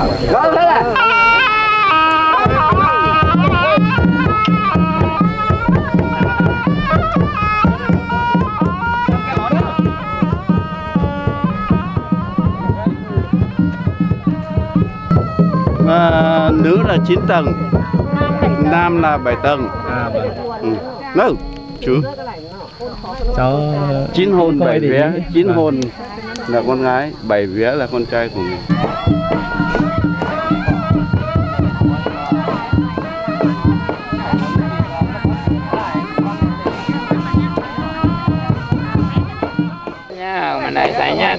Gõ thế à? à, nữ là 9 tầng nam là 7 tầng À vâng. ừ. no Cháu chín coi bảy vía chín Vâng. hôn là con gái bảy vía là con trai của mình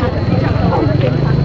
どういうこと?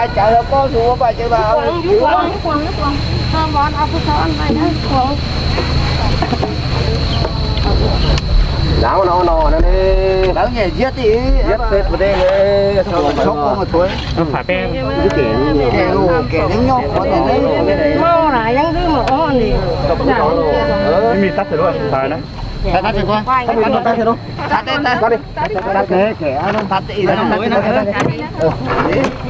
Sao chạy là có xuống phải chạy vào nào nó nó nó đi đáng nhẹ giết đi giết tết vào đây này sốc không mà thôi nó phải bên cái kẻ kẻ lù kẻ đánh nhau có thể đấy mi tắt rồi không phải đấy tắt tắt qua tắt tắt tắt luôn tắt đi tắt đi tắt kẻ kẻ nó tắt đi nó tắt đi nhiều cái đại liệu ít tắt tắt tắt tắt cái tay tao hùa quá hùa nó đây này nó hùa nó tay cái kẻ trong cái chỗ xài chẳng ngon á không con mình có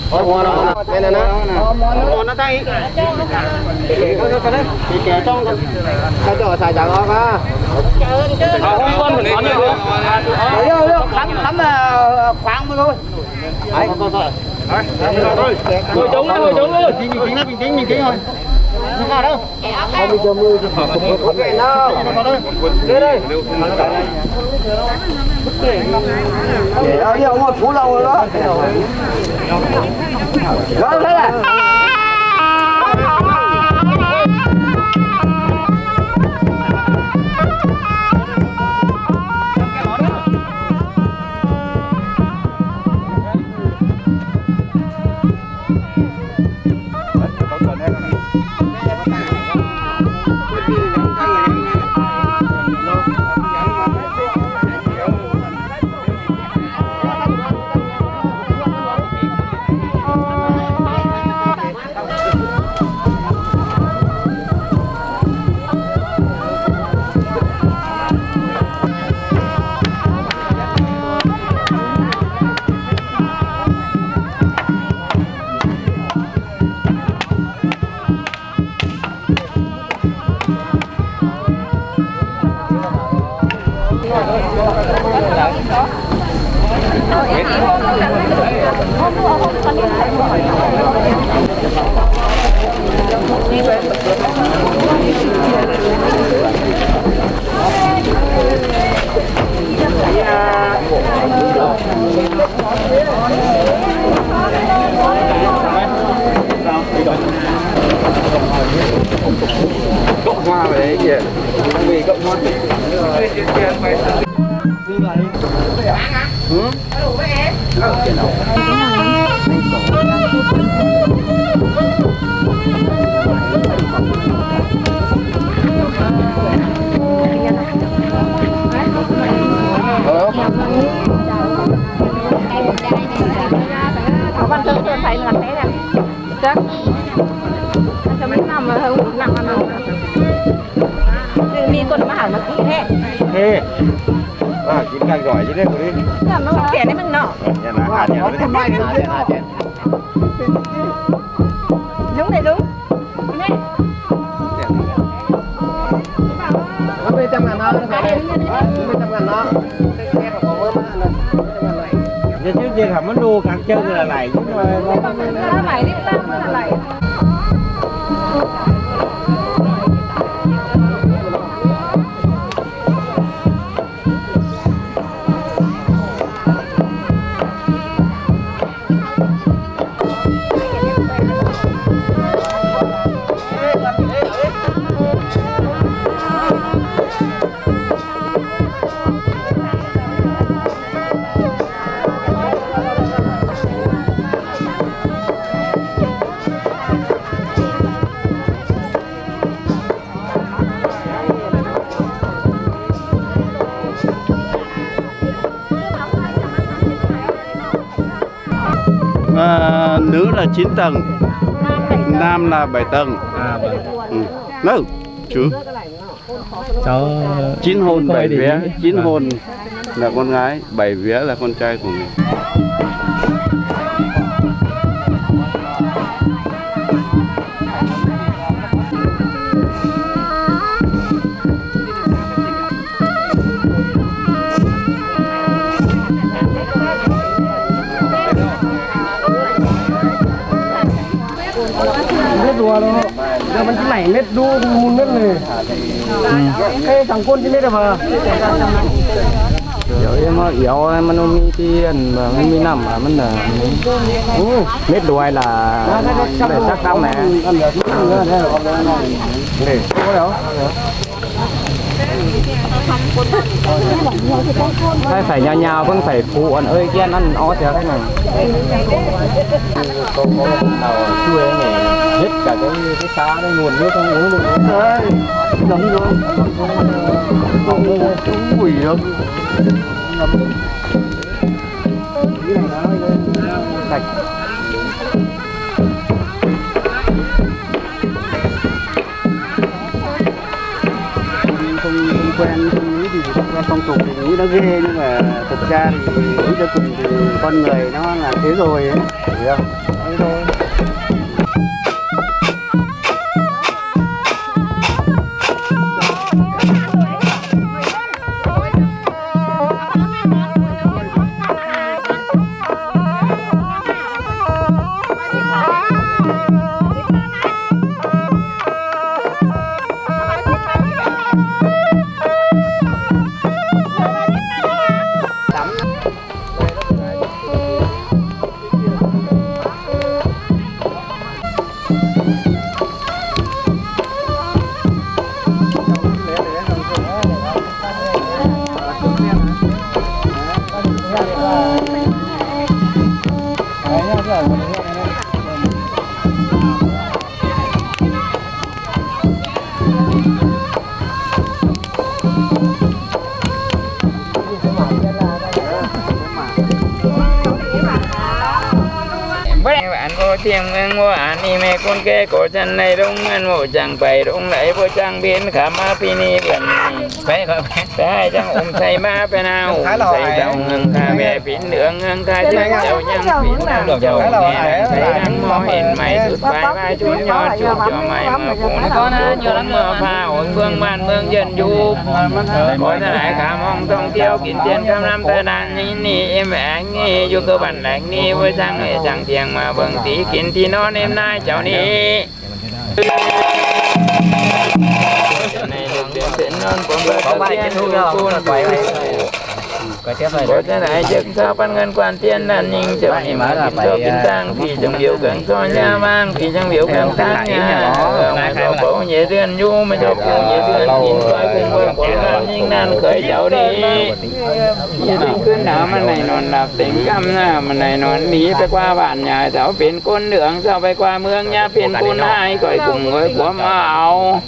ngồi trống đấy, ngồi trống thôi. Bình tĩnh, bình tĩnh, bình tĩnh thôi. Không sao đâu. Không bị chờ mưa. Không vậy đâu. Đây đây. Để ở đây ông phú lâu rồi đó. Đó thế à. Cộng hoa về đấy kìa. Vì cộng hoa có văn tự tôi thấy là thế này chắc cho mấy năm mà không nặng mà nào tự mi con mà hẳn nó kỹ thế Ê. À, chín càng giỏi chứ đấy, đi. làm nó kẻ đấy mình nọ Nhà nào hạt nhà nó đi. đúng này đúng nè Nó bị trăm ngàn nó, nó bị trăm ngàn nó. Nó. chứ chứ thầm nó đua càng chân là này chứ mà nó lại đi tăng nó lại 9 tầng. Nam là 7 tầng. À vâng ừ. chú. Cháu chín hôn bảy vía. chín Vâng. hôn là con gái bảy vía là con trai của mình Đâu. Giờ mình chỉ mày nét đu mùn nét này. Cái thằng quân chỉ nét mà. Rồi em yếu em nó mi tiền mà mi nằm mà mình là nét đuôi là để chắc. Này, có đâu? Phải phải nhau nhau vẫn phải phụ anh ơi kia ăn ó thế này. Có có nào chui này hết cả cái cái xá đây nguồn nước không uống luôn. Đấy, giống rồi. Không quỷ đâu. Sạch. Không, không quen không nghĩ gì không quen phong tục thì nghĩ nó ghê nhưng mà thực ra thì nghĩ cho cùng thì con người nó là thế rồi ấy hiểu không thế thôi án y mê con kê cổ chân này rung ngân mộ chẳng bày rung lấy vô trang biến khả ma pi ni bẩn phải không phải chẳng ôm say ma pe nào say đầu ngân kha bè pin đường ngân kha chân chầu nhang pin nam chầu nghe thấy đang mò hình mày rút vai vai chuốn nhọt chuột cho mày mà cũng con nhiều lắm mơ pha ổn phương ban mương dân du có thể lại khả mong thông tiêu kín tiền trăm năm ta đàn ni ni em anh ni vô cơ bản lạnh ni với sang người chẳng tiền mà vâng tí kín thì nó em nay cháu này được đến có bài trên thu nhau là rồi có cái này chức sao ban ngân quan tiên đàn nhìn chậm nhìn mở là phải kiến tăng thì trong biểu cảnh so nha mang thì trong biểu cảnh tăng nha. mà có bố nhẹ tiền du mà cho cùng nhẹ tiền nhìn coi cùng coi quảng nam nhưng nan khởi cháu đi. thì cứ nở mà này nó là tính căm nha mà này nó đi phải qua bản nhà cháu phiền côn đường sao phải qua mương nha phiền côn hai coi cùng với của mạo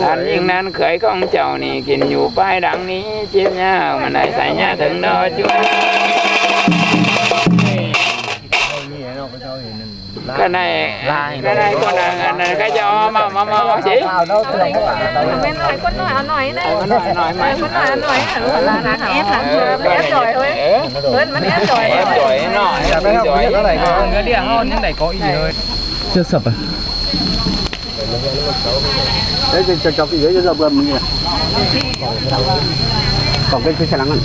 đàn nhưng nan khởi không cháu này kín nhủ pai đắng ní chim nha mà này xảy nha thật tình đó chú cái này cái này con là cái cho mà mà mà bác sĩ. Bên này con nói ăn nói đấy con nói nói mà con nói ăn nói là là ép là ép rồi thôi lớn vẫn ép rồi ép rồi nói rồi cái này có cái địa hơn cái này có ý thôi chưa sập à đấy cho cho cái dưới cho dập gần mình nè còn cái cái xe lắng này.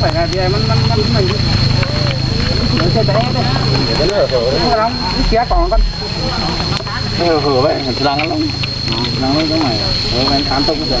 Phải là gì mình mình mình mình mình sẽ bé đấy để nó hở kia còn con nó hở vậy, lắng lắm. Lắng cái này. Hở bên tám tông cái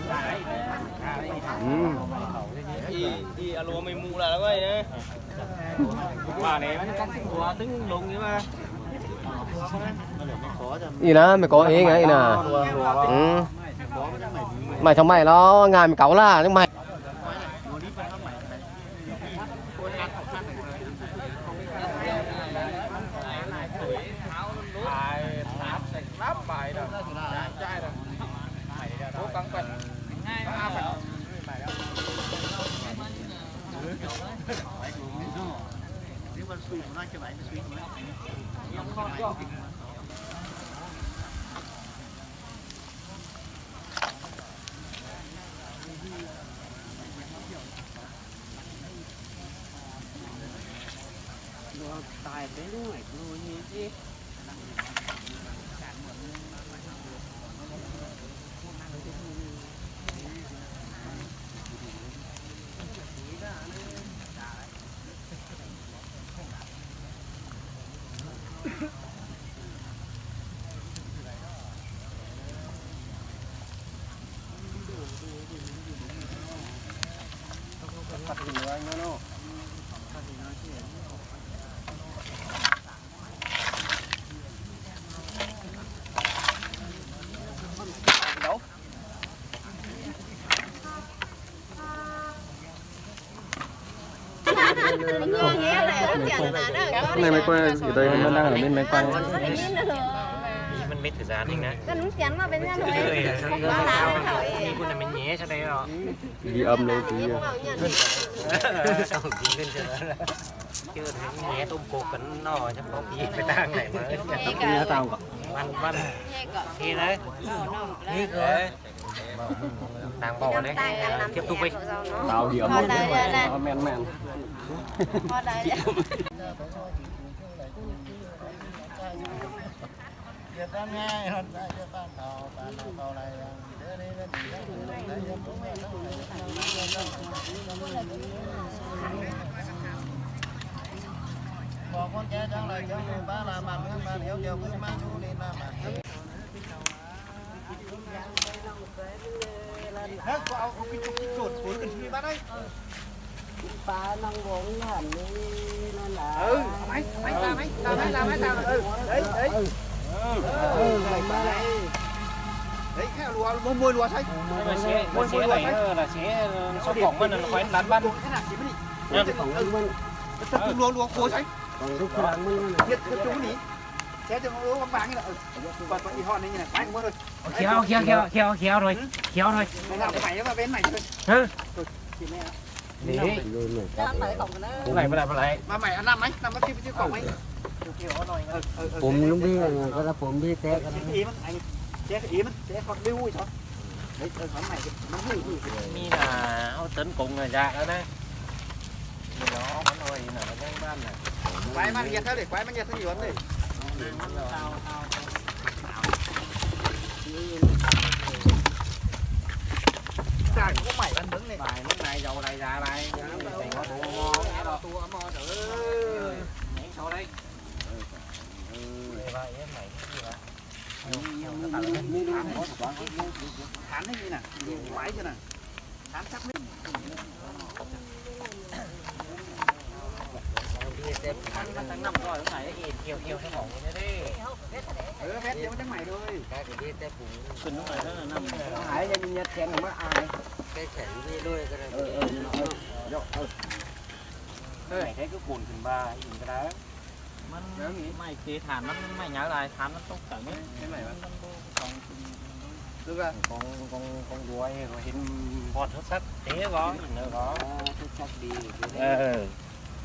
Thì alo mày mù là lắm ấy Bà này nó cắt quá tính mà gì đó mày có ý ngay nè ừ. mày trong mày nó ngài mày cáu là nhưng mày này mấy quay ở đây nó đang ở bên máy quay. Mình mấy thời gian đi ngay Cần chắn mà bên nhà nó ấy Không quá láo thôi Đi con này mình nhé cho đây rồi Ghi âm lên tí Sao ghi lên cho đó Chứ thấy nhé tôm cột cấn nó chắc có. Gì phải tăng này mà Nhé tao Văn văn Thì đấy Nhé cơ tang bò đấy. tiếp tục đi. tao hiểu một cái nó men men. Hãy subscribe cho kênh Ghiền Mì Gõ Để không bỏ lỡ chú video hấp dẫn Hả? Cô áo có cái chục cái chuột cuốn cần bắt đấy. Ba năng vốn hẳn đi nó là máy, máy làm máy, làm máy, làm máy đấy, đấy. Đấy, khách lúa mua mua lúa xanh. Mua xé, mua xé này là xé sau cổng mình là khoái lán ban. Thế nào chỉ mới đi. Cái cổng mình. Tất lúa lúa cố xanh. Còn lúc làm mình. Nhất cái chúng này งบ้าลามันเมืองบ้านเหี่ยวเดียวคือมาชูนี่นะมาเฮ้ยกูเอาเอาไปจุกจุดปุ๋ยกันทีบ้านได้ปลานังวงหันนี่นั่นแหละเออไหมไหมตาไหมตาไหมตาไหมตาเออเฮ้ยเฮ้ยเออเออไหนมาไหนเฮ้ยแค่รัวมวยมวยรัวใช่ mà sẽ mà sẽ này là sẽ số cổng mình là phải đánh ban ขนาดนี้มันนี่จะของมันจะรัวรัวโคใช่ lúc sáng mới เฮ็ดคือจุ้งนี่แค่จะรู้ว่าบางนี่แหละเออก่อนไปอีฮอนนี่ไงไปหมดเลย Trời có mày ăn đứng này. Bài lúc này dầu này già này. Tiền có bộ ngon. Tua ấm ơi trời. Nhảy sổ đây. Ừ. Vậy mày Thán nó như nè, quái chứ nè Thán chắc đấy มาใหม่อันน้ำไหมน้ำมาที่ไปที่กล่องไหมเกี่ยวหน่อยเออเออเออ ผมlúc biết có làผมbiết té อีมันไอ้เจ๊อีมันเจ๊ฟังดิ้วอีกเหรอเฮ้ยเออขอนใหม่มันหุ้ยหุ้ย mi là áo tính cùng là dạ đó đấy Mình nó nó nói là nó đang ban này ไว้มันเย็นเท่าเด็กไว้มันเย็นเท่าอยู่วันเลยจ่ายก็ใหม่มันเบิ้งเลย bài lúc này dầu này dạ này thì có bộ ngon cái đó ตัวมอเด้อ nhảy sau đây vậy em này cái gì vậy ฐานให้มีน่ะไว้ใช่น่ะฐานชักไม่ ăn nó thằng năm rồi lúc này nó yêu yêu cái mỏng như thế đi เออแม่เดี๋ยวมันจะใหม่เลย Kinh lúc này nó là năm หายยังมียัดแขนมาอาย này thấy cái cuộn thìn ba nhìn cái đóมันไม่ตีฐานมันไม่หยาอะไรฐานมันต้องแต่งนี้ไม่ไหวมันต้องต้อง được rồi con con con đuôi rồi hình bọt hết sắt thế có nữa có ờ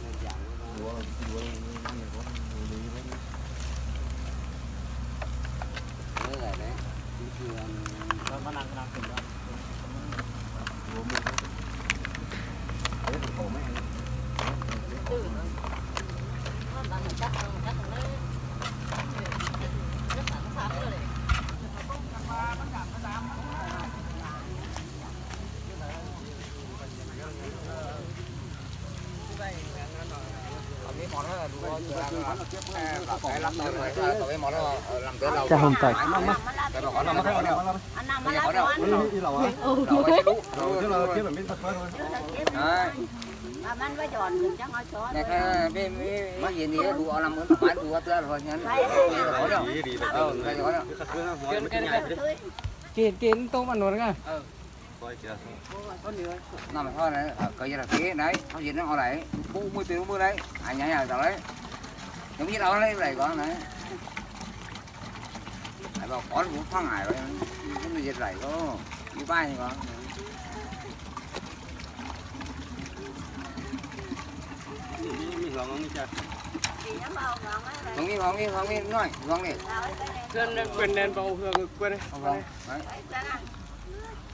Rồi, nó nằm- Thank you thìn đó. cha hôm tay Anh nằm mà lá chọn Mà bạn phải chọn được chắc nói chọn mấy gì này đủ làm cái phải đủ cái rồi nhá có đâu ờ cái có đâu kiên kiên tô ăn rồi nghe nằm thôi này cái gì là thế đấy không gì nó họ đấy. Bu mươi tiền mươi đấy. Anh nhảy nhảy đấy giống như đó lấy này con này. Ai bảo có cũng phăng hải rồi cái gì vậy có. Như bay con Thì rồi không đi không đi không đi nói không đi. Quên quên đèn bầu quên đi không không đấy.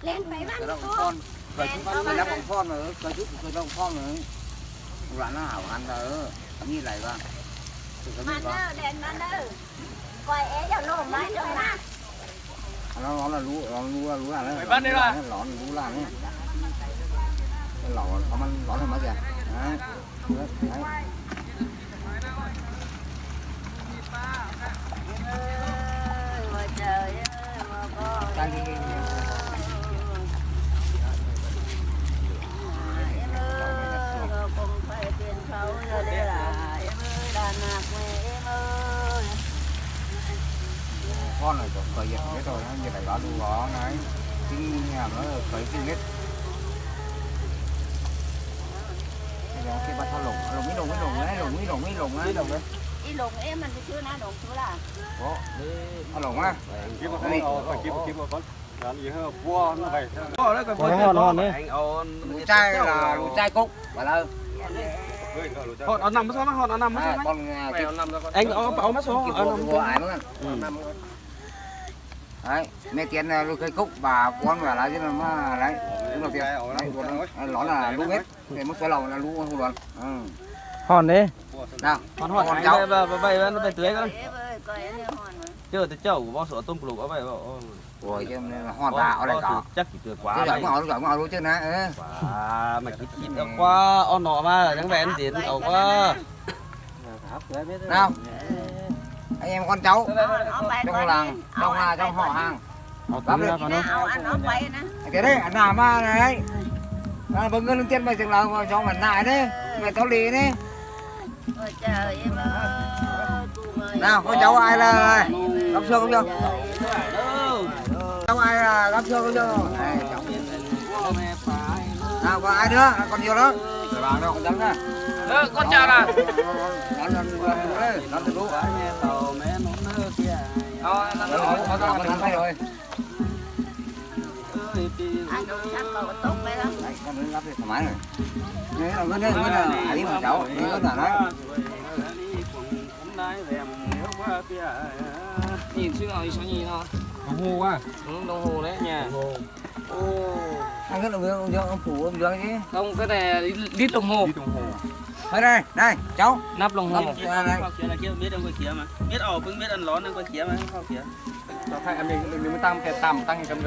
Lên phải bắt con con cởi chúng con đó cũng con nữa cởi chút cởi đó cũng con nữa loạn nó hảo ăn đó như này con cái Mà nó đèn mà nó Coi é cho nó rồi nè nó nó là lú nó lú là lú là nó Mày bắt đi rồi. nó lú là nó cái lọ nó มัน lọn thêm mấy kìa. Đấy. Đấy đấy. Ơi, Ôi trời ơi mà con Cái gì- Em ơi con rồi cởi giật hết rồi như này đó luôn đó này kinh nhà nó cởi kinh hết Bây giờ cái bắt thao lồng lồng mấy lồng mấy lồng đấy lồng mấy lồng mấy lồng đấy lồng đấy đi lồng em mình chưa na lồng chưa là có thao lồng á Đây. Có hòn hòn đấy. lũ trai là lũ trai cúc và là Hòn ở nằm sao mà hòn ở nằm à, con à, cái Anh ở bảo mất số cái ở bộ nằm. nữa đấy mẹ tiền là lũ cây cúc bà con và là chứ mà đấy đúng là tiền đấy nó là lũ hết để mất số lồng là lũ hù đoàn ừ. Hòn đấy. nào Hòn hòn anh cháu về về nó về tưới con. hòn Chưa tới chậu của bao sữa tôm lục vậy bảo. rồi chứ nên là hoàn tả ở đây có chắc chỉ được quá giọng ngồi giọng ngồi luôn chứ nè ừ. À mày cứ chít nó quá on nọ mà chẳng vẹn tiền ẩu quá. nào anh em con cháu. Trong làng trong là trong họ hàng. Lắm nào cái đấy anh nào mà này à, bưng lên tiền mày chừng là cho mình lại đấy. Mày cháu lì đấy. Nào con cháu ai là gấp xương không chưa cháu ai là gấp xương không chưa nào còn ai nữa? Còn nhiều Ờ, con chào là nó nó thay rồi anh đâu chắc cầu tốt đó Đấy, con nó thoải mái rồi Đấy là đây, ngân là đi mà cháu, ngân là đấy. nhìn xưa rồi sao nhìn nó Đồng hồ quá. Ừ, đồng hồ đấy nha Anh ngân là ông Dương, ông phủ ông Dương chứ. không cái này lít đồng hồ nắp đồng hồ Đây. kia biết ông quay kia mà. Biết ở bưng biết ăn lón ông quay kia mà không kia. Cho thay em mình mình mới tăng cái tầm tăng cầm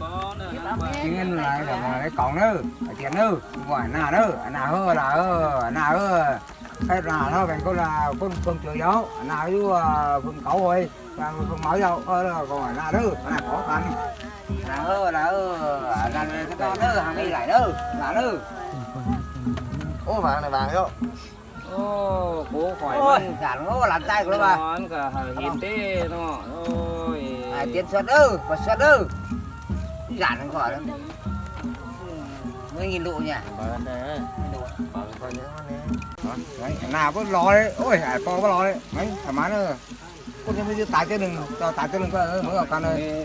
có nữa. Chứ ngân là là mà cái còn nữa, phải tiền nữa, ngoài nào nữa, nào hơ là hơ, nào hơ. Cái nào thôi bạn có là con con chửi gió, nào với phần cậu rồi, và phần mở đâu, ơ là còn nào nữa, là khó khăn. Nào hơ là hơ, là cái đó nữa, hàng đi lại nữa, là nữa. Ô vàng này vàng không? ô bố khỏi Ôi, giản ngô làm tay của nó bà. ngon cả hiến tê nó ôi À, tiền xuất ư, và xuất ư. Giản không khỏi đâu. Mấy nghìn độ nhỉ? Đấy, nào có lò đấy, ôi, hải to có lò đấy, mấy, thoải mái nữa. Con bây giờ tải cho đừng, cho tải cho đừng có mới ở con ơi.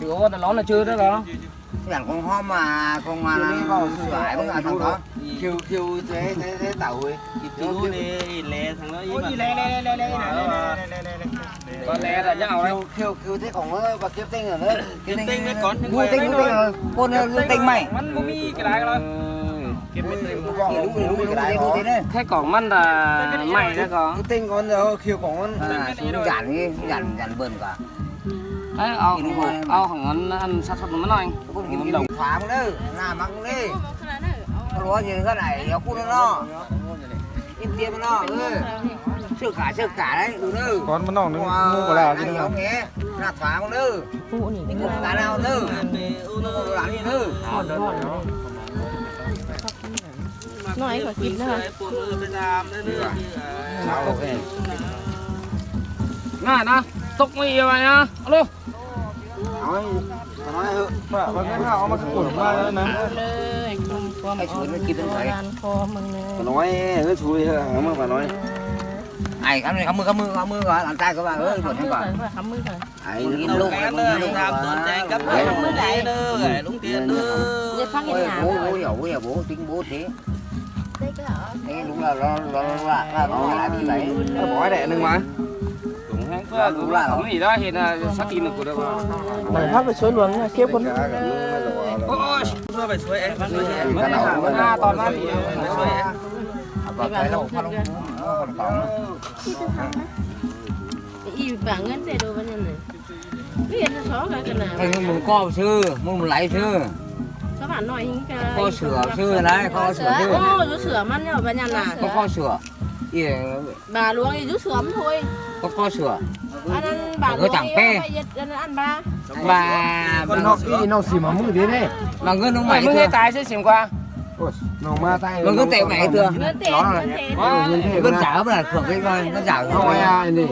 Chứ có nó là chưa đó không? Chẳng con ho mà con mà lại phải bác thằng đó. Kêu kêu thế thế thế tàu ấy. Kêu đi lẹ thằng đó với mà. Lẹ lẹ lẹ lẹ lẹ lẹ lẹ con lẹ là nhau đấy kêu kêu thế còn nó và kiếm tinh rồi đấy kiếm tinh đấy con ngu tinh ngu tinh rồi con ngu tinh mày mắn bố mi cái đài rồi thế còn măn là mày đó có tinh con giờ kêu con giản đi giản giản bờn cả ai cắm này cắm mưa cắm mưa cắm mưa rồi làm tay của bà ơi buồn không còn khắm mưa rồi ai nhìn lúc này con nhìn tiền nữa. giờ phát hiện ôi nhà bố bố hiểu bố hiểu bố tính bố thế đây cái ở thế đúng là nó nó là là nó là như vậy Nó bỏ đẻ đừng mà. cũng hang có cũng là không gì đó hiện là sát nói nói hự mà mà cái hạo mà cái cuốn mà nè có mày xuống nó kia bên phải nói hự xui hự mà bà nói ai cảm ơn cảm ơn cảm ơn cảm ơn rồi làm tay của bà ơi buồn hết rồi cảm ơn rồi ai luôn luôn luôn tao tuần trang cấp cảm ơn lại đưa rồi đúng tiền đưa bố bố dậu bố bố tiếng bố thế đúng là lo lo lo lo lo đi vậy bỏ đẻ nưng mà cũng là cũng gì đó hiện là sát tin của đâu mà hát về suối luôn nha kiếp con. Ôi suối về suối em suối em. Mất cả mất à, vâng, cái đâu không còn phóng yêu bạn ngân về đâu bây giờ nó cái này thành một co sư một lấy bạn nói hình cái kho sửa sư này kho sửa sư. Kho sửa măn nhau bên nhà là có kho kia bà luôn thì rút sớm thôi. Có co sửa ăn bà ngơ chẳng pe. bà bà. Bà nó cái nó xì mà mũi thế này bà ngơ nó mày mũi tay sẽ xìm qua. Nó ma tay nó cứ tệ mẹ chưa? nó là nó giả là thuộc cái coi nó giả không ai này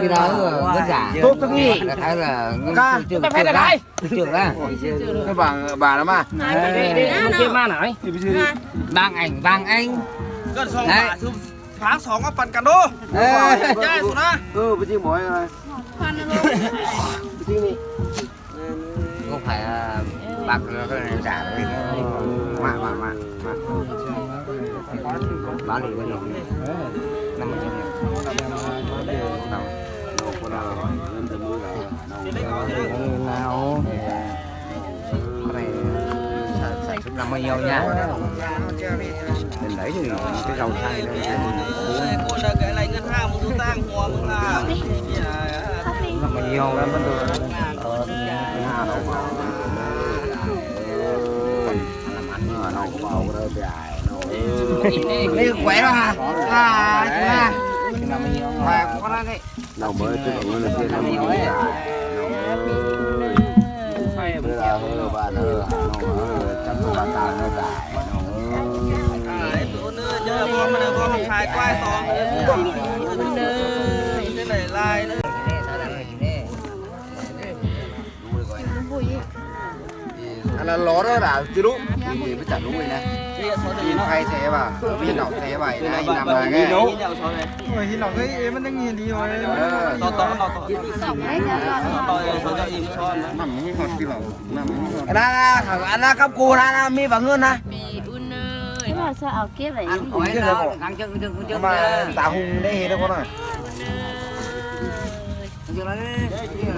cái đó rất giả tốt tôi nghĩ thấy là ca trưởng phải là đây trưởng ra cái bà bà đó mà. Đi kia ma nổi vàng ảnh vàng anh gần xong bà thương phá sóng á phần cán đô chơi xuống đó ừ bây giờ mỏi rồi phần rồi đi phải bạc cái này giả đấy mà mà mà bán thì bên đồng năm mươi trăm nào cái này sản xuất năm bao nhiêu nha mình lấy thì cái dầu xay lên cái này ngân hàng một số tang hòa một là là mình nhiều lắm bên đường ờ nhà đâu mà ở đâu có bầu đâu dài đây khỏe mà à chúng ta có đấy đầu mới chứ đầu mới là kia năm mới đầu mới là hơi bà nó nó chấm bà ta nó dài มันพอมันขายกล้วยตองเลยนี่ไหนลายเลย anh là ló đó là chứ đúng thì mới chả đúng rồi nè thì nó hay thế bà vì nó thế vậy này nằm là nghe โอ้ยหินหลอกเฮ้ยมันยังเงี้ยดีเลยต่อต่อต่อต่อต่อต่อจะอิ่มช้อนนะ nằm như ngọt cái lẩu nằm như ngọt anh ra thằng anh ra cấp cù ra ra mi và ngân ha ปีอุ่นเนยว่าจะเอาเก็บไว้ anh hỏi nó thằng chân chân chân mà tao hùng đây hết đâu con ơi chân nó Ờ, làm เขาเหล่าแต่รอยน่ะเฮ้ยดีเลย ơi đồng tiền Nhiều đấy, mới trước cả này ăn học đúng không? Phải ải แค่ ông ร้อน hết แค่ rồi เราหลอกสักหน่อยมันไม่ร้อน กันเหล่าเขาจี Cái đỏ đây đi เดี๋ยวตั้งงานเ rồi sao ảo kia vậy? Ăn cái đâu ăn chân chân chân mà tao hùng đấy hết đâu con ơi. Hãy subscribe cho kênh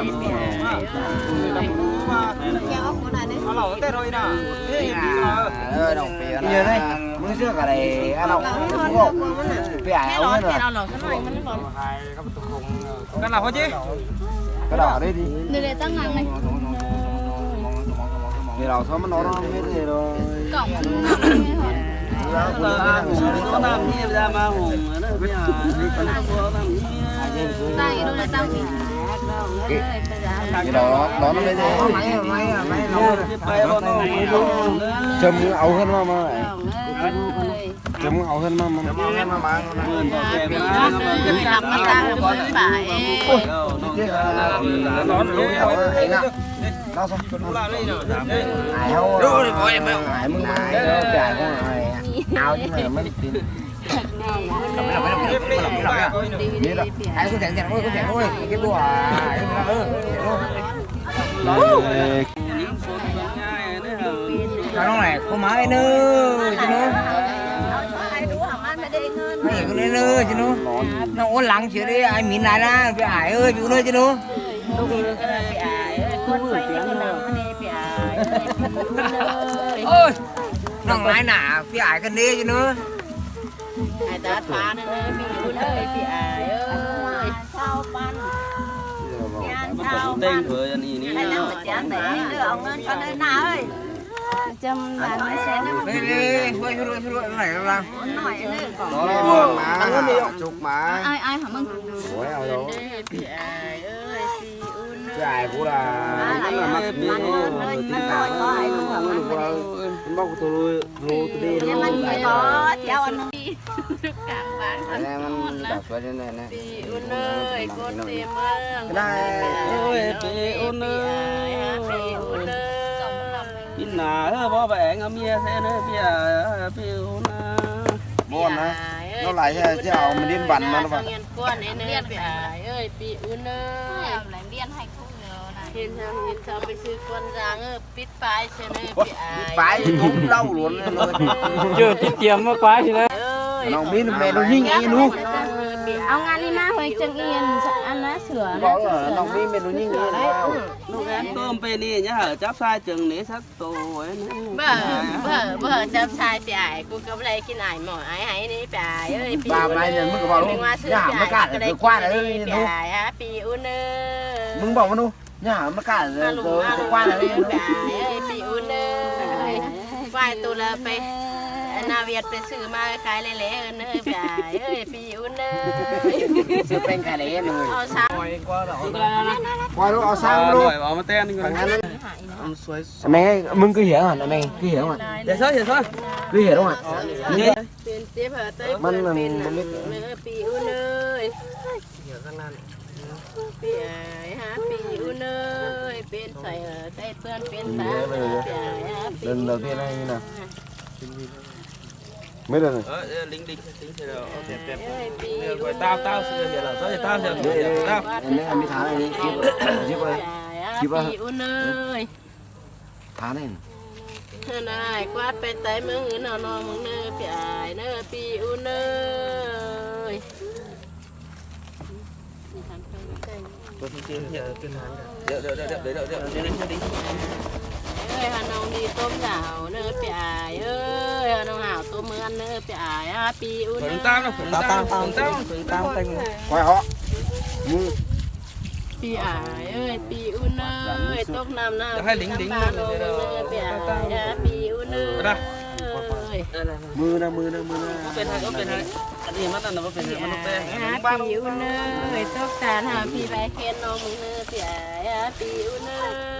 Ghiền Mì Gõ Để không? Bỏ lỡ những video hấp dẫn vì đầu thôi mà nó nó biết gì rồi cổng là làm gì ra mà hùng nó bây giờ nó làm gì tay đôi là tao thì cái đó đó nó mới thế. Chấm ấu hơn mà mà chấm ấu hơn mà mà chấm sao sao? Ai hâu rồi ai mừng ai đâu chạy con rồi ao chứ mà mới tìm. Cái nó này có máy nữa chứ nó mày cứ lên nữa chứ nó nó lắng chuyện đi ai mìn lại ra ai ơi chú nữa chứ nó ôi nòng lái phi ai cần đi chứ nữa ai ta phá nên ơi mình luôn ơi phía ải ơi sao ban sao tên vừa gì nữa ai nào mà chán để đưa ông ơi con ơi nào ơi châm là nó sẽ đi đi đi đi đi đi này nó đó mà chục mà ai ai hả mừng ôi ơi dài cũng là nó là mắt nó tin tao nó luôn qua nó bóc tôi lui luôn tôi đi luôn em anh có? Theo anh đi cảm bạn anh em anh đặt vào trên này này. Ôn ơi con tìm ơn đây ôi chị ôn ơi. pin nà bó vẻ ngắm nghe thế nữa bây giờ bây giờ buồn á nó lại thế chứ mình điên bắn mà nó vằn con ơi bị ôn ơi. làm điên hay không? Hiền hàng nhìn sao bây giờ quân ra ngơ Pít phải xe mê bị ai Pít phải cũng lâu luôn Chưa tiết kiệm quá quá chứ đấy Nó biết mẹ nó nhìn nghe luôn Ông ăn đi ចឹងអៀនអាណាស្រួលណាដល់វិញមាននោះញីងណានោះអានទើមពេលនេះញ៉ាហៅចាប់សាយចឹងនេះសាក់តូឯណាបើបើបើចាប់សាយពីឯគូក៏ប្លែគិនឯមកឯហើយនេះពីឯអើយពីបាទឯនឹងមកបងនោះញ៉ាមកកាត់ទៅខ្វាត់អើយនោះពីអូនអើយมึงบอกว่าនោះញ៉ាមកកាត់ទៅខ្វាត់អើយពីអូនអើយខ្វាត់ទូលើពេល เวียดไปซื้อมาขายเลยแล้วเนอะจ่ายเอ้ยปีอุ่นเนอะซื้อเป็นขายเลยหน่อยเอาซ้ำกว่าเราควายรู้เอาซ้ำรู้เอามาเต้นกันแม่มึงก็เหี้ยอ่ะแม่ก็เหี้ยอ่ะเดี๋ยวซ้อยเดี๋ยวซ้อยก็เหี้ยอ่ะนี่เป็นเจ็บเหรอเต้ยมันมันเนื้อปีอุ่นเลยเหี้ยกันนั่นปีเอ๋ยฮะปีอุ่นเลยเป็นใส่เต้ยเพื่อนเป็นสาวปีเอ๋ยฮะปี lần đầu tiên anh như nào mấy đây này lính lính lính đẹp đẹp rồi tao tao sẽ là tao sẽ hiểu tao mấy mấy tháng này đi chip ơi chip ơi tháng này này quát bên tay mương người nào nó mương nơ phải nơi pi u nơ Đợi đợi đợi đợi đợi đợi đợi đợi đợi เอ้ยฮะน้องดีต้มหนาวเนื้อเปียเอ้ยฮะน้องหาวต้มเมื่อนเนื้อเปียอ่ปีอุ่น Phượng Tam đâu, Phượng Tam, Tam, Tam, Phượng Tam. Phượng Tam, Tam. Quay họ. Ừ. ปีอายเอ้ยปีอุ่นเอ้ยตกน้ำหน้าจะให้ลิงลิงมาเลยเด้อปีอายอะปีอุ่นเอ้ยได้ Mưa nè, mưa nè, mưa nè. เป็นไทยก็เป็นไทยอันนี้มันนั่นน่ะบ่เป็นไทยมันต้องเป็ฮะปีอุ่นเอ้ยตกตาหาพีไปเคนน้องมึงเอ้ยปีอายปีอุ่นเอ้ย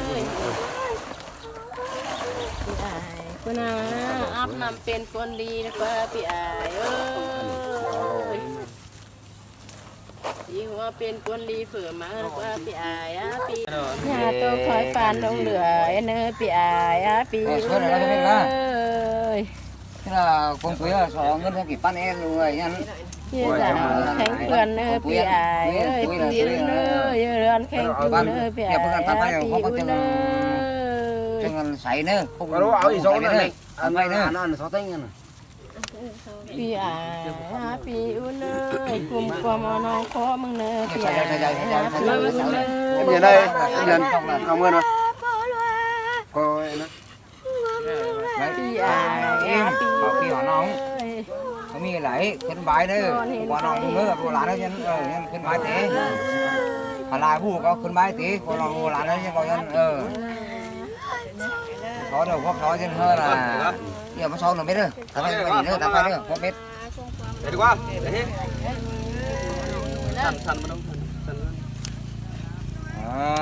คนน่ะอัพนำเป็นคนดีนะป้าพี่อายเอ้ยสีหัวเป็นคนดีเผื่อมานะป้าพี่อายอ่ะพี่ยาตัวคอยปานลงเหลือเนอพี่อายอ่ะพี่เอ้ย dạ ờ, thế là con quý là xó ngân ra kịp bắt em luôn rồi nhắn khánh quyền ơi bị ải ờ, ơi bị ơi ơi khánh quyền ơi bị ải ơi bị ơi ăn sấy nữa không có đâu áo gì gió nữa ăn vậy nữa ăn ăn sáu tinh nữa pi à pi u nơ cùng cùng nó khó mừng nơ em nhìn đây em nhìn cảm ơn rồi coi nó pi à em họ kia họ nóng không như lại khấn bái nữa qua nóng nữa qua lá nữa nhân nhân khấn bái thế họ lại vu có khấn bái thế qua nóng qua lá nữa nhân khó đâu khó khó chứ hơn là ờ, giờ mà sau nó biết rồi tao phải mày nữa tao phải nữa không biết. Để đi qua. Để hết thần thần mà đâu thần à.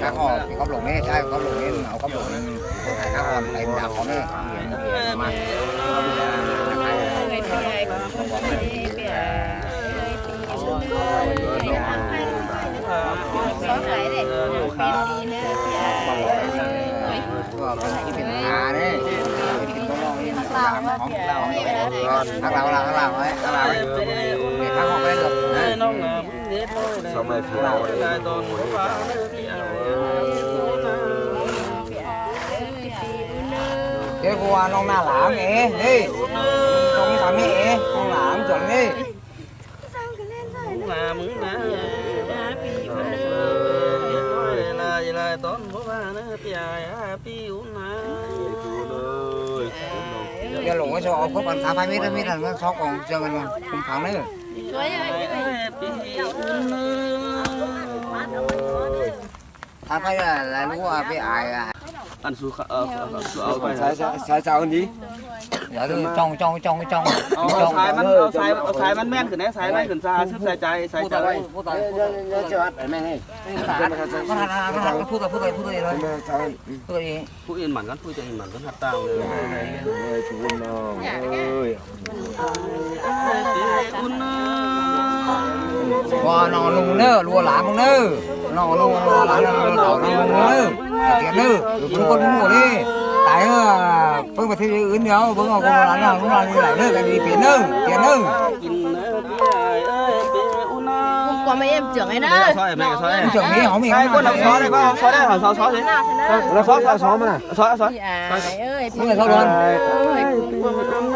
Cá hòn thì có lồng ấy sai có lồng ấy nào có lồng thải cá hòn này đã có đấy mà thằng nào là thằng nào ấy thằng nào ấy người khác học lên được sao mày phía nào đấy cái vua nó na lãng nghe, đi. Không thằng mẹ không làm chuẩn đi là mượn là happy one ơi là gì là tốn bố ba nó à, à, happy happy one giờ lủng cái số có còn sáu mươi mét mét là nó sáu còn giờ mình cũng thẳng đấy. Rồi thằng phải là là lúa với ai ăn xuống sao sao sao đi dạ tôi trong trong trong trong เอาเอาสายมันเอาสายเอาสายมันแม่นขึ้นนะสายมันขึ้นซาซึบสายใจสายใจ พูดต่อ nhớ cho ăn mẹ này มันหันมันหันพูดต่อพูดต่อพูดต่อเลยพูดต่อเอง ผู้อื่นหมันกันผู้จะอื่นหมันกันหัดต่างเลย ơi chú nó ơi อุ่นนะ ว่าน้องลุงเนอรัวหลานมึงเนอน้องลุงรัวหลานน้องลุงน้องลุงเนอเตียนเนอมึงคนหัวนี่ตาย tại nó bưng mà thiếu ứng nhau bưng mà công lắm là cũng là đi lại nữa cái gì tiền nữa tiền nữa qua mấy em trưởng ấy đó trưởng ấy hóng mình con đóng xó đây con đóng xó đây hóng xó xó thế nào xó xó xó mà xó xó xó xó xó xó xó xó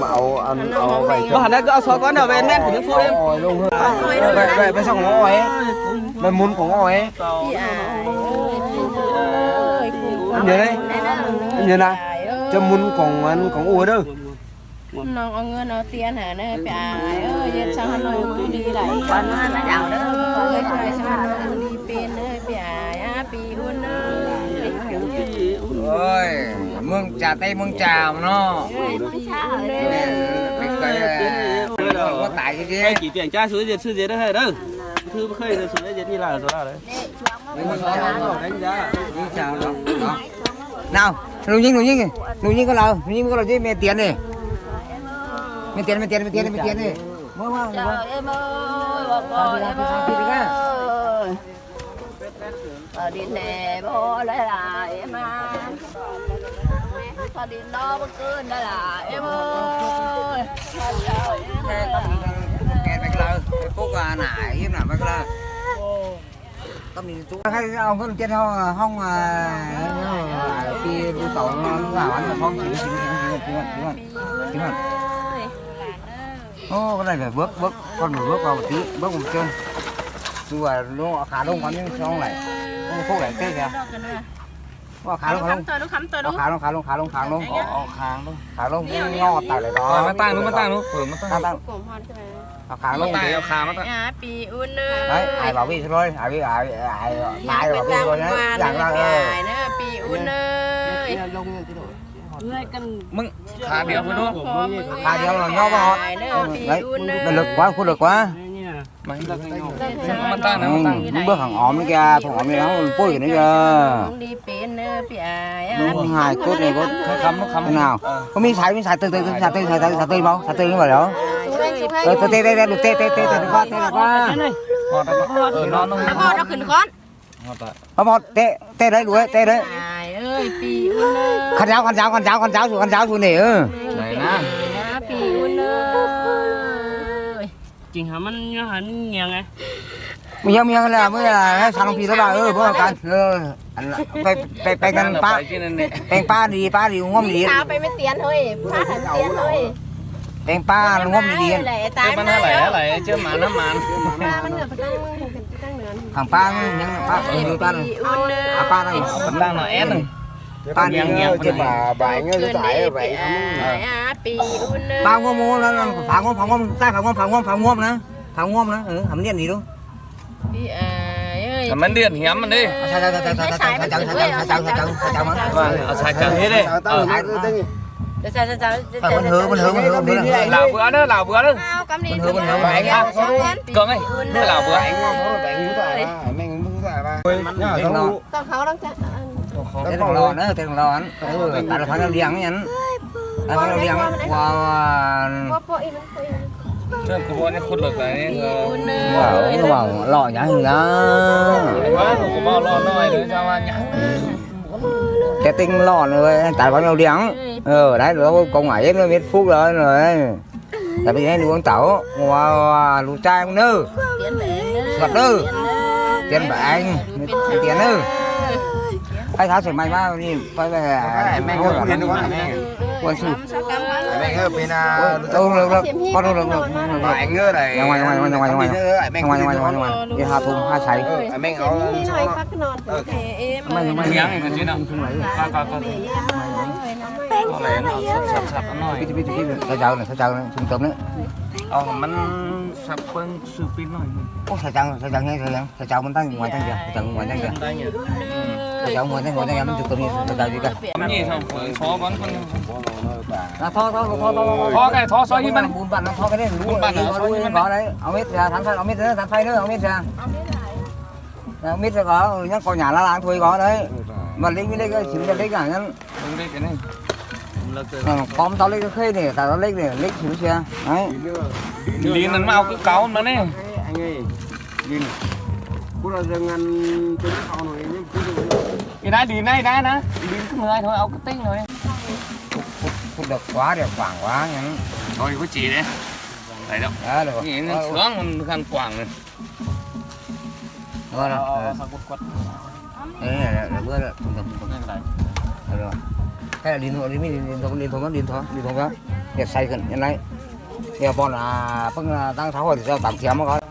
mạo ăn ao vậy thôi. Hẳn đây cứ sói con nào về men của những phu em. ngồi luôn hơn. Vậy vậy bên xong ngồi ấy. mình muốn của ngồi ấy. Anh nhớ đây. Anh nhớ này. Cho muốn còn ăn còn ua đâu. Nó có người nó tiền hả nè, bà ơi, giờ sao hắn nói đi lại. Còn nó nó đảo đó. Ơi, sao hắn đi bên ơi, bà á, bì hôn ơi. Ôi mương trà tay mương trà mà nó. Ừ, có tải cái gì chỉ tiền cha xuống diệt sư diệt đấy đâu thư khơi rồi xuống diệt như là rồi đấy. Đánh giá nào nụ nhiên nụ nhiên nụ nhiên có lầu nụ nhiên có lầu chứ mẹ tiền này mẹ tiền mẹ tiền mẹ tiền mẹ tiền này mua em ơi bà em bố lấy lại em à ở đi đó bất cứ đây là em ơi. Em kẹt bạch lơ cúc à nải im nào bạch lơ. Tâm đi chú. Hay ông có trên không không à khi đi tàu nó vào ăn là không chỉ chỉ chỉ chỉ chỉ chỉ ô cái này phải bước bước con phải bước vào một tí bước một chân. Chú à nó khá đông quán nhưng xong này không này tê kìa ว่าขาลงขาลงตัวลูกค้ำตัวลูกขาลงขาลงขาลงขาลงอ๋อขาลงขาลงงอตายเลยต่อมาตั้งนู้นมาตั้งนู้นเผื่อมาตั้งตั้งกลมพรใช่ไหมเอาขาลงเดี๋ยวขามาตั้งปีอุ่นเนยไอ้ไอ้บ่าวิ่งเลยไอ้วิ่งไอ้ไอ้ไอ้บ่าวิ่งเลยนะอย่างละเออเนยปีอุ่นเนยลงอย่างที่โดเมึงขาเดียวคุณดูขาเดียวหลังงอมาหอดมันลึก quá คุณลึก quá bước hàng ổm kia thằng ổm nó vui nữa kìa đúng hai cốt này có khăm nó khăm nào? Có miếng sải miếng sải từ từ sải từ sải từ sải từ không sải từ nó vào đó rồi từ tê tê tê được tê tê tê được qua tê được qua ờ, nó nó khẩn con. Nó một ờ, tê tê đấy đuổi tê đấy. Khăn giáo khăn giáo khăn giáo khăn giáo xuống khăn giáo xuống nè. ừ จริงฮะมันเนื้หันเงียงไงมียเมียกันแล้วเมื่อให้ทางพี่ระบาเออพวกกันเออไปไปไปกันป้าเป็นป้าดีป้าดีง่วมดีตาไปไม่เตียนเฮ้ยป้าหันเตียนเฮ้ยเป็นป้าง่วมดีเลยตายมันอะไรอะไรเจอหมาน้ำมันป้ามันเหนือตั้งตั้งเหนือทางป้ายังป้าอยู่ป้าหนึ่ะป้าหนึ่งป้าหนึ่งแอดหนึ่ง pan yang yang ba ba nga ta ai vậy ba ngon ngon là phá ngon phá ngon ta phá ngon phá ngon phá ngon nè phá ngon nè ừ hầm điện gì đâu thầm mến điện hiếm mình đi sai sai sai sai sai sai sai sai sai sai sai sai sai sai sai mình hứa mình hứa mình hứa mình hứa là bữa nữa là bữa nữa mình hứa mình hứa mà anh ăn cưng ấy là bữa anh ngon rồi anh muốn rồi mình muốn rồi mà con khó lắm chứ tên còn lo nữa tên còn lo tại là phải nó liang ấy anh. Tại phải nó liang qua Chứ cô bọn em khút lột này Bảo, nó bảo lọ nhá hình ra Quá, cô bảo lọ nồi nữa sao nhá. Cái tinh lọ ừ, rồi, tại bọn đầu điắng Ờ, đấy, nó công ngoại hết nó biết phúc rồi rồi. Tại vì em uống tẩu, qua, lũ trai không nư Ngọt nư Tiền bà anh, tiền nư á, bị Cường ơi, un cái lào bữa ơi. anh ngon nó đánh như vậy à mình muốn giải ba nhá giống Tao khó lắm chắc. เต้นรอนะเต้นรอนะเออแต่ละพันเราเลี้ยงนี่ยันแต่พันเราเลี้ยงว่า Bố bố im im. เชื่อกูบอกนี่คุณหลุดไปนี่คือ Un ว่า ơi. ว่าหล่ออย่างนี้นะ ว่ากูบอกรอหน่อยเลยจะว่าอย่าง cái tinh lò rồi tại bao nhiêu điếng ờ đấy rồi con ấy nó biết phúc rồi rồi tại vì này uống tẩu wow lũ trai cũng nữ Tiền bẻ nữa. Gật nữ. Tiền tiền bả anh tiền nữ hay tháo sửa mày bao đi quay về mẹ có tiền không quan sư Sao cắm quá. mẹ ơi bên à đâu được được con đâu được được bà anh ơi này ngoài ngoài ngoài ngoài ngoài mẹ ngoài ngoài ngoài ngoài đi hà thùng hai sấy mẹ áo Đi nói phát cái nón. Thế em mày ơi. mày Miếng này mà chứ nào. Coi coi coi. này nó sập sập nó biết biết biết sao chào này sao chào này trung tâm đấy ờ mình sập bên sự pin rồi ô sao chào sao chào nghe sao chào sao chào mình tăng ngoài tăng kìa sao chào ngoài tăng kìa đây nhỉ sao chào ngoài tăng ngoài tăng mình trung tâm đi sao chào gì cả? Cái gì không phải phó vẫn con à tho tho tho tho phó cái hiên bún bặn nó tho cái đấy lúa lúa có đấy. Ông biết ra thằng ông biết nữa thằng phay nữa ông biết ra. Ông biết ra có nhắc có nhà lá làng thôi có đấy. Mà lấy cái lấy cái xíu cái lấy cả nhá đúng đấy cái này. Con tao lấy cái khê này tao lấy này lấy xíu xe đấy. Liền nó mau cứ cáu nó nè. Anh ơi nhìn cú là dừng ăn trứng họ rồi nhưng cú cái này đi này đây nè đi cứ người thôi ông cứ tính rồi. Phút được quá đẹp quảng quá nhá thôi có chỉ đấy. Thấy đâu? Đó được nhìn nó sướng khăn quảng rồi rồi rồi đấy là là bữa là không được không được. Rồi. Cái là điện thoại đi mi điện thoại điện thoại điện thoại điện thoại để say gần như này. Thì bọn là phân đang tháo hồi thì sao? Tạm kiếm mà coi